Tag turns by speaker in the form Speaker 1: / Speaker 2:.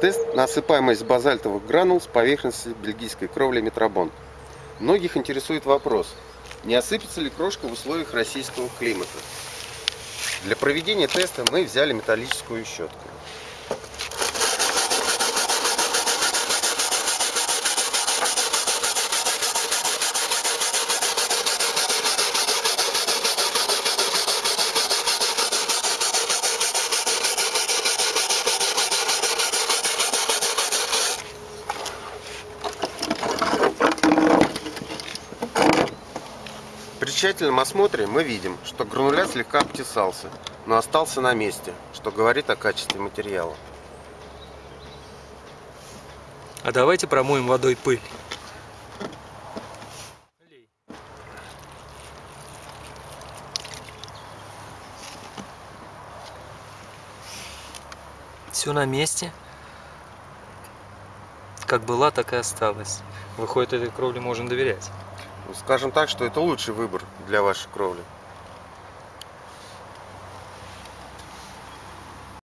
Speaker 1: Тест на осыпаемость базальтовых гранул с поверхности бельгийской кровли Метробон. Многих интересует вопрос, не осыпется ли крошка в условиях российского климата. Для проведения теста мы взяли металлическую щетку. Тщательном осмотре мы видим, что гранулят слегка обтесался, но остался на месте, что говорит о качестве материала.
Speaker 2: А давайте промоем водой пыль. Все на месте. Как была, так и осталось. Выходит, этой кровле можно доверять.
Speaker 1: Скажем так, что это лучший выбор для вашей кровли.